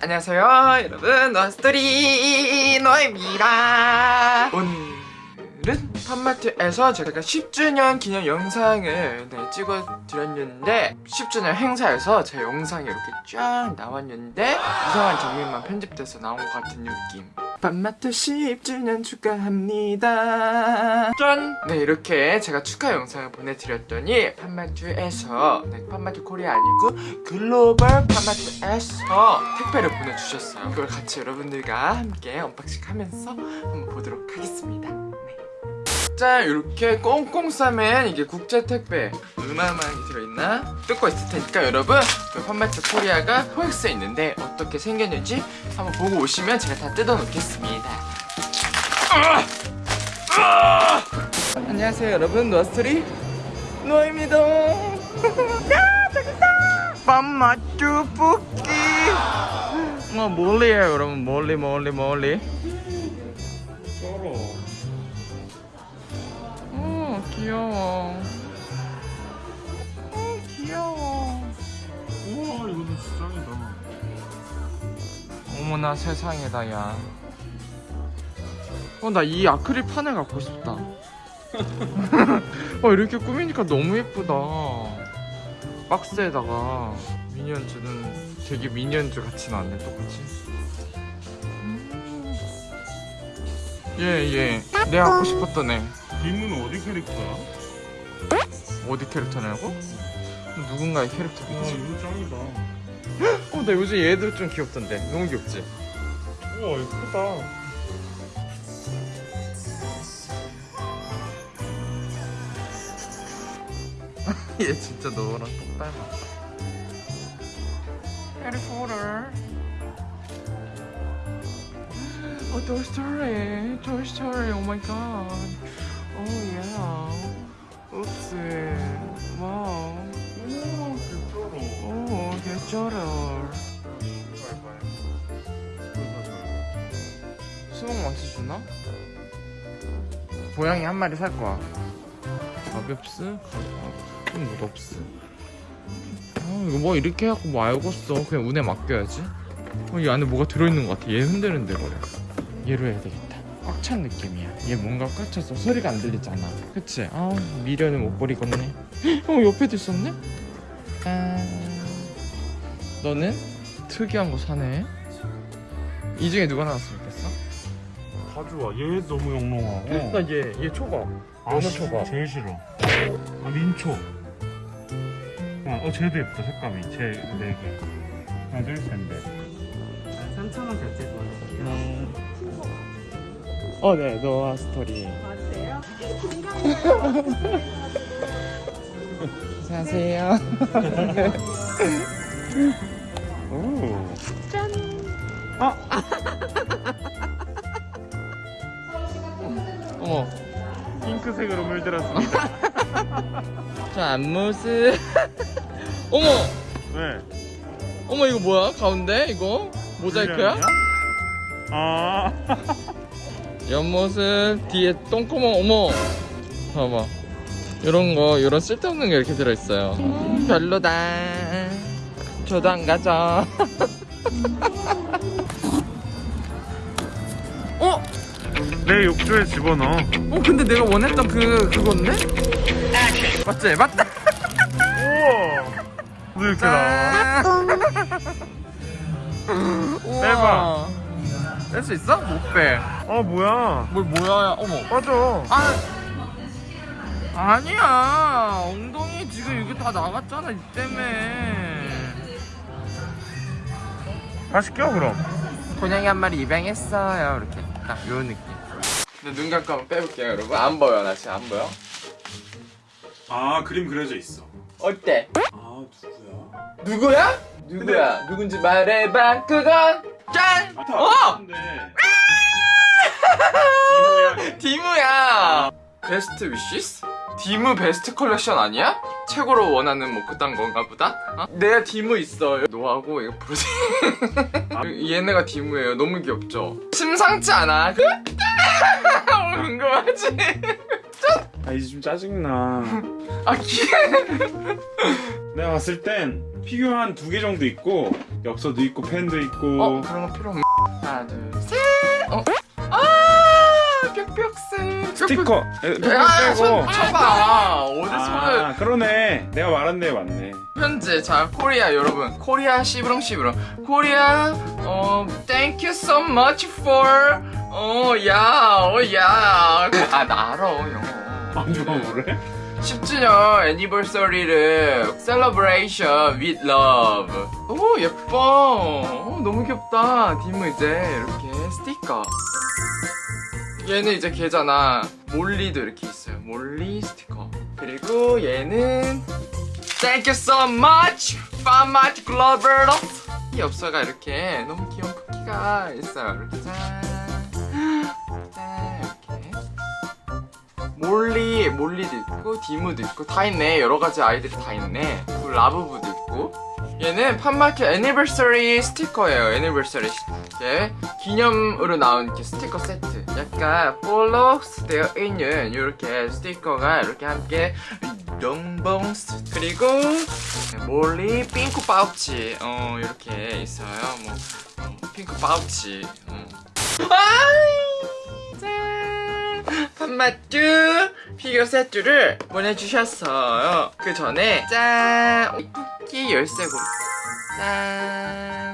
안녕하세요 여러분. 노아스토리 노아입니다. 오늘은 POP MART에서 제가 10주년 기념 영상을 네, 찍어드렸는데 10주년 행사에서 제 영상이 이렇게 쫙 나왔는데 이상한 장면만 편집돼서 나온 것 같은 느낌 POP MART 10주년 축하합니다. 짠! 네 이렇게 제가 축하 영상을 보내드렸더니 POP MART에서 네, POP MART Korea 아니고 글로벌 POP MART에서 택배를 보내주셨어요. 그걸 같이 여러분들과 함께 unboxing 하면서 한번 보도록 하겠습니다 네. 자 이렇게 꽁꽁 싸맨 이게 국제 택배 많이 들어있나? 뜯고 있을 테니까 여러분 그 POP MART Korea가 코엑스에 있는데 어떻게 생겼는지 한번 보고 오시면 제가 다 뜯어 놓겠습니다. 안녕하세요 여러분. 노아스토리 노아입니다. 야 저기다! POP MART 뽑기! 어 멀리에요 여러분. 멀리 멀리 멀리 귀여워 어 귀여워 우와, 이거는 진짜 짱이다. 어머나 세상에다 야. 어 나 이 아크릴 판을 갖고 싶다. 어 이렇게 꾸미니까 너무 예쁘다. 박스에다가 미니언즈는 되게 미니언즈 같이 나왔네 똑같이. 음. 예 예. 내가 갖고 싶었던 애. 림은 어디 캐릭터야? 어디 캐릭터냐고? 누군가의 와, 캐릭터겠지. 이거 짱이다. 어 나 요즘 얘들 좀 귀엽던데. 너무 귀엽지? 우와, 크다. 얘 진짜 너랑 똑 닮았다. 해리포터. 어, Toy Story. Toy Story. Oh my god. Oh yeah. Oops. Wow. 우와, 개쩔어. 오, 개쩔어. 수박 맛이 주나? 고양이 한 마리 살 거야. 가볍스? 가볍. 좀 무덥스. 아, 이거 뭐 이렇게 해갖고 뭐 알겠어. 그냥 운에 맡겨야지. 어, 이 안에 뭐가 들어있는 것 같아. 얘 흔들흔들거려. 얘로 해야 되겠다. 꽉 찬 느낌이야. 얘 뭔가 꽉 찼어. 소리가 안 들리잖아. 그치? 아, 미련을 못 버리겠네. 어, 옆에도 있었네? 아... 너는 특이한 거 사네. 이 중에 누가 나왔으면 좋겠어? 다 좋아. 얘 너무 영롱하고. 나 얘, 얘 초밥. 아, 연어 씨, 초밥. 제일 싫어. 아, 민초. 어, 어, 쟤도 예쁘다, 색감이. 쟤네 개. 하나, 둘, 셋, 넷. 3,000원 결제 도와드릴게요. 어, 네, 노아 스토리. 맞으세요? 안녕하세요. 오. 짠! 어머, 핑크색으로 물들었습니다. 저 앞모습. 어머, 왜? 어머, 이거 뭐야? 가운데? 이거? 모자이크야? 아. 옆모습, 뒤에 똥구멍, 어머. 봐봐. 이런 거, 이런 쓸데없는 게 이렇게 들어있어요. 별로다. 저도 안 가죠. 어? 내 욕조에 집어넣어. 어, 근데 내가 원했던 그, 그건데? 맞지? 맞다! 우와. 왜 이렇게 나와? 빼봐. 뺄수 있어? 못 빼. 아, 뭐야. 뭘 뭐야? 어머. 빠져. 아 아니야. 엉덩이 지금 이거 다 나갔잖아 이 때문에. 다시 껴, 그럼. 고양이 한 마리 입양했어요. 이렇게 딱 요 느낌. 근데 눈 감고 한번 빼볼게요, 여러분. 안 보여 나 지금 안 보여. 아, 그림 그려져 있어. 어때? 아, 누구야? 누구야? 누구야? 누군지 말해봐. 그건 짠. 어! Best wishes? 디무 best collection 아니야? 최고로 원하는 뭐 그딴 건가 보다? 어? 내가 디무 있어 노하고 이거 브로지 얘네가 디무예요 너무 귀엽죠? 심상치 않아 어, 궁금하지? 아, 이제 좀 짜증나. 아 귀... 내가 봤을 땐 피규어 한 두 개 정도 있고 엽서도 있고 펜도 있고 어 그런 거 필요 없 하나 둘셋 어? 아 스티커. 에, 아, 손 빼고. 쳐봐. 어디 손을. 아 그러네. 내가 말한 데 맞네. 현재 자 코리아 여러분. 코리아 시브렁 시브렁. 코리아 어 thank you so much for 어야어야아 나 알아 영어 아 누가 뭐래? 10주년 anniversary를 celebration with love. 오 예뻐. 오, 너무 귀엽다. 디무 이제 이렇게 스티커 얘는 이제 걔잖아 몰리도 이렇게 있어요 몰리 스티커 그리고 얘는 Thank you so much POP MART Global 이 엽서가 이렇게 너무 귀여운 푸키가 있어요 이렇게 짠 짠, 이렇게 몰리, 몰리도 있고, 디무도 있고, 다 있네. 여러 가지 아이들이 다 있네. 그리고 라부부도 있고. 얘는 POP MART anniversary 스티커예요. Anniversary. 이렇게 기념으로 나온 이렇게 스티커 세트. 약간 볼록스 되어 있는 이렇게 스티커가 이렇게 함께 롱봉스 그리고 몰리 핑크 파우치 어 이렇게 있어요 뭐 어, 핑크 파우치 어. 아이 짠 POP MART 피규어 세트를 보내주셨어요 그 전에 짠 푸키 열쇠고 짠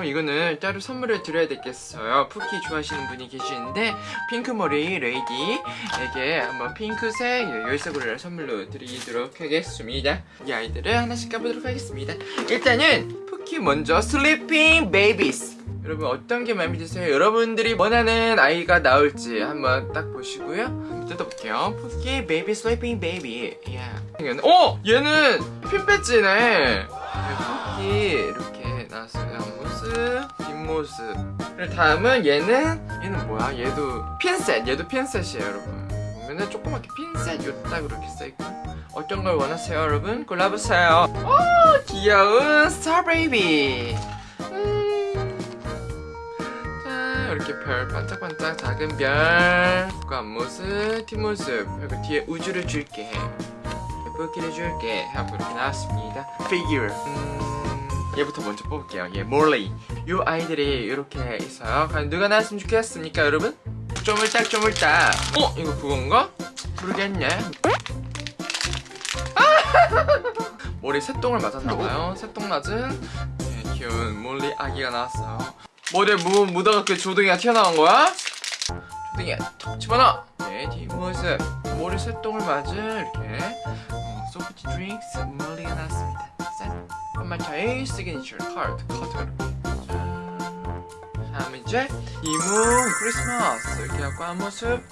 어, 이거는 따로 선물을 드려야 되겠어요. 푸키 좋아하시는 분이 계시는데 핑크머리 레이디에게 한번 핑크색 열쇠고리를 선물로 드리도록 하겠습니다. 이 아이들을 하나씩 까보도록 하겠습니다. 일단은 푸키 먼저 Sleeping Babies 여러분 어떤 게 마음에 드세요? 여러분들이 원하는 아이가 나올지 한번 딱 보시고요. 뜯어볼게요. 푸키 baby sleeping baby 야. 어! 얘는 핀 배지네. 푸키 이렇게 앞모습 뒷모습 그리고 다음은 얘는 얘는 뭐야? 얘도 핀셋 얘도 핀셋이에요 여러분. 보면은 조그맣게 핀셋 요딱 이렇게 써있고. 어떤 걸 원하세요 여러분? 골라보세요. 오 귀여운 star baby. 음. 자 이렇게 별 반짝반짝 작은 별 앞모습 뒷모습. 그리고 뒤에 우주를 줄게. 예쁘게 해줄게. 하고 이렇게 나왔습니다. 피규어 음, 얘부터 먼저 뽑을게요. 얘 몰리 이 아이들이 이렇게 있어요. 과연 누가 나왔으면 좋겠습니까 여러분? 쪼물딱 쪼물딱 어? 이거 그건가? 모르겠네. 머리 새똥을 맞았나봐요. 새똥 맞은 네, 귀여운 몰리 아기가 나왔어요. 머리에 무 묻어갖고 조둥이가 튀어나온 거야? 조둥이야. 톡 집어넣어. 네 뒷모습 머리 새똥을 맞은 이렇게 어, soft drinks Molly가 나왔습니다 짠. 한마차의 시그니처 카드 짠 다음 이제 이모 크리스마스. 이렇게 하고 한 모습.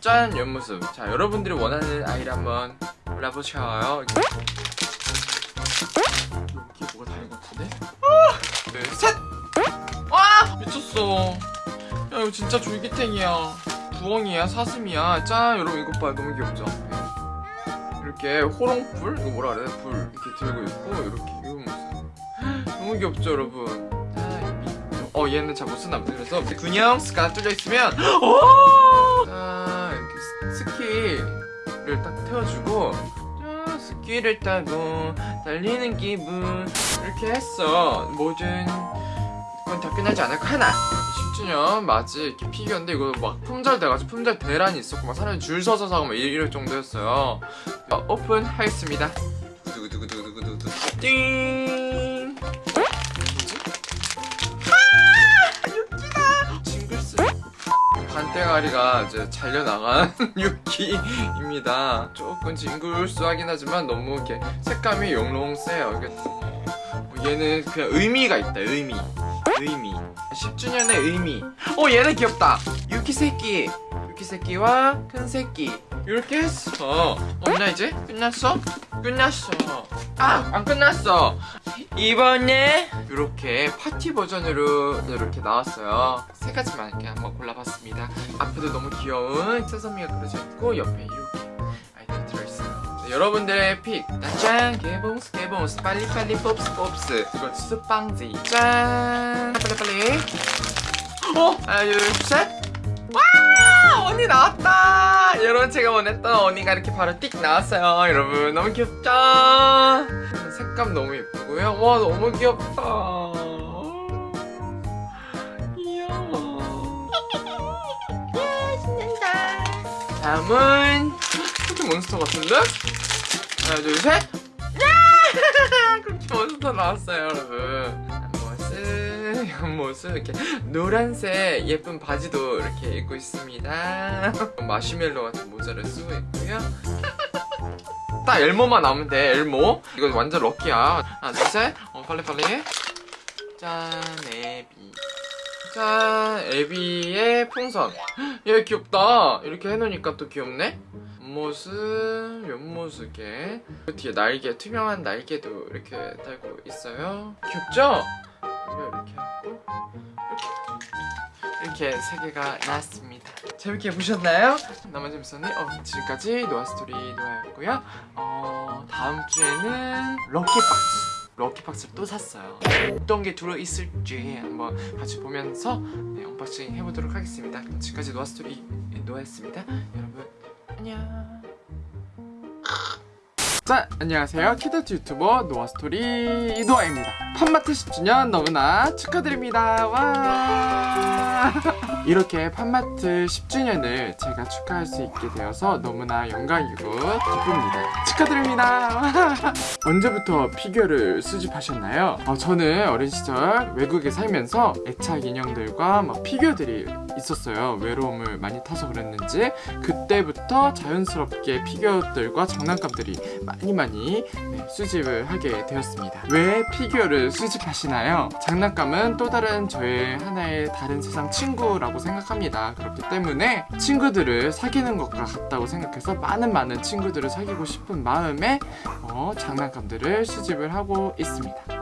짠 옆모습. 자 여러분들이 원하는 아이를 한번 골라보셔요. 여기 뭐가 다른 것 같은데? 둘셋! 와! 미쳤어. 야 이거 진짜 졸귀탱이야. 부엉이야? 사슴이야? 짠 여러분 이것 봐 너무 귀엽죠? 네. 이렇게 호롱불? 이거 뭐라 그래? 불 이렇게 들고 있고 이렇게 이런 모습 너무 귀엽죠 여러분 어 얘는 잘못 쓰나 보네 그래서 균형스가 뚫려 있으면 오! 자 이렇게 스- 스키를 딱 태워주고 자, 스키를 타고 달리는 기분 이렇게 했어 모든 건 다 끝나지 않을까 하나 10주년 맞이 이렇게 피규어인데 이거 막 품절 돼가지고 품절 대란이 있었고 막 사람이 줄 서서 사고 막 이럴 정도였어요 어, 오픈하겠습니다. 두구두구두구두구두구 띵? 아! 징글스 반대가리가 이제 잘려나간 유키입니다. 조금 징글스하긴 하지만 너무 이렇게 색감이 영롱세요. 어, 얘는 그냥 의미가 있다 의미. 의미. 10주년의 의미. 어 얘는 귀엽다. 유키 새끼. 유키 새끼와 큰 새끼 이렇게 했어. 없나 이제? 끝났어? 끝났어. 아! 안 끝났어. 이번에 이렇게 파티 버전으로 이렇게 나왔어요. 세 가지만 이렇게 한번 골라봤습니다. 앞에도 너무 귀여운 Sesame가 그려져 있고 옆에 이렇게 아이들이 들어있어요. 네, 여러분들의 pick. 짠! 개봉스 개봉스. 빨리빨리 pop스 pop스. 이건 스빵지. 짠! 빨리빨리. 어? 하나 둘셋. 와 언니 나왔다. 여러분 제가 원했던 언니가 이렇게 바로 띡 나왔어요. 여러분 너무 귀엽죠? 색감 너무 예쁘고요. 와 너무 귀엽다. 귀여워. 예 신난다. 다음은 쿠키 몬스터 같은데? 하나 둘셋. 쿠키 네! 몬스터 나왔어요 여러분. 모습 옆모습 이렇게 노란색 예쁜 바지도 이렇게 입고 있습니다. 마시멜로 같은 모자를 쓰고 있고요. 딱 엘모만 나오면 돼 엘모. 이거 완전 럭키야. 하나 둘셋. 어 빨리 빨리. 짠 애비. 짠 애비의 풍선. 얘 귀엽다. 이렇게 해놓으니까 또 귀엽네? 옆모습 옆모습 이렇게 그 뒤에 날개 투명한 날개도 이렇게 달고 있어요. 귀엽죠? 이거 이렇게 하고 이렇게 이렇게 세 개가 나왔습니다. 재밌게 보셨나요? 나만 재밌었니? 어, 지금까지 노아스토리 노아였고요. 어, 다음 주에는 lucky box lucky box를 또 샀어요. 어떤 게 들어있을지 한번 같이 보면서 네, 언박싱 해보도록 하겠습니다. 지금까지 노아스토리 노아였습니다. 여러분 안녕 자 안녕하세요. 키덜트 유튜버 노아스토리 노아입니다. Pop Mart 10주년 너무나 축하드립니다. 와 이렇게 Pop Mart 10주년을 제가 축하할 수 있게 되어서 너무나 영광이고 기쁩니다 축하드립니다 언제부터 피규어를 수집하셨나요? 어, 저는 어린 시절 외국에 살면서 애착 인형들과 막 피규어들이 있었어요 외로움을 많이 타서 그랬는지 그때부터 자연스럽게 피규어들과 장난감들이 많이 많이 네, 수집을 하게 되었습니다 왜 피규어를 수집하시나요? 장난감은 또 다른 저의 하나의 다른 세상 친구라고 생각합니다 그렇기 때문에 친구들을 사귀는 것과 같다고 생각해서 많은 많은 친구들을 사귀고 싶은 마음에 어, 장난감들을 수집을 하고 있습니다 네.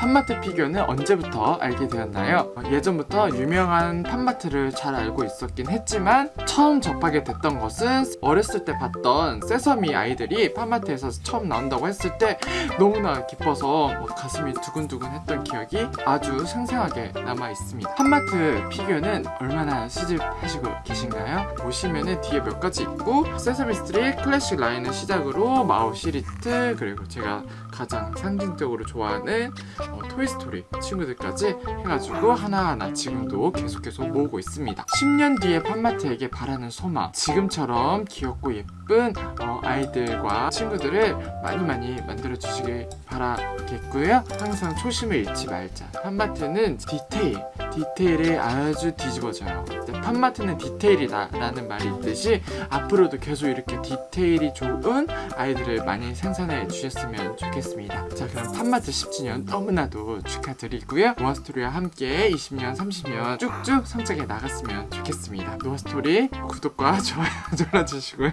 Pop Mart 피규어는 언제부터 알게 되었나요? 어, 예전부터 유명한 Pop Mart를 잘 알고 있었긴 했지만 처음 접하게 됐던 것은 어렸을 때 봤던 Sesame 아이들이 Pop Mart에서 처음 나온다고 했을 때 너무나 기뻐서 막 가슴이 두근두근 했던 기억이 아주 생생하게 남아 있습니다 Pop Mart 피규어는 얼마나 수집하시고 계신가요? 보시면은 뒤에 몇 가지 있고 Sesame Street classic 라인을 시작으로 마우 시리즈 그리고 제가 가장 상징적으로 좋아하는 어, Toy Story 친구들까지 해가지고 하나하나 지금도 계속 계속 모으고 있습니다. 10년 뒤에 Pop Mart에게 바라는 소망. 지금처럼 귀엽고 예쁜 어, 아이들과 친구들을 많이 많이 만들어 주시길 바라겠고요. 항상 초심을 잃지 말자. Pop Mart는 디테일 디테일에 아주 뒤집어져요. 근데 Pop Mart는 디테일이다 라는 말이 있듯이 앞으로도 계속 이렇게 디테일이 좋은 아이들을 많이 생산해 주셨으면 좋겠습니다. 자 그럼 Pop Mart 10주년 너무나도 축하드리고요. 노아스토리와 함께 20년 30년 쭉쭉 성장해 나갔으면 좋겠습니다. 노아스토리 구독과 좋아요 눌러주시고요.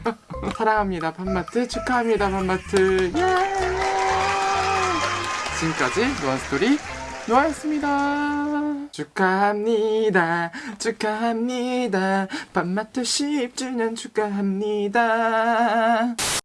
사랑합니다 팜마트. 축하합니다 팜마트. 예! 지금까지 노아스토리 노아였습니다 축하합니다. 축하합니다. 팜마트 10주년 축하합니다